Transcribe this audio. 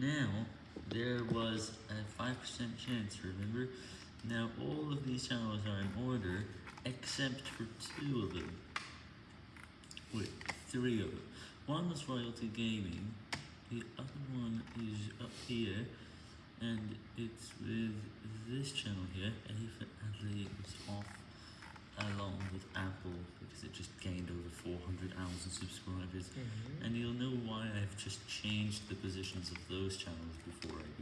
Now, there was a 5% chance, remember? Now all of these channels are in order, except for two of them. Wait, three of them. One was Royalty Gaming, the other one is up here, and it's with this channel here, Elephant Adley was off along with Apple, because it just gained over 400,000 subscribers, and I've just changed the positions of those channels before I.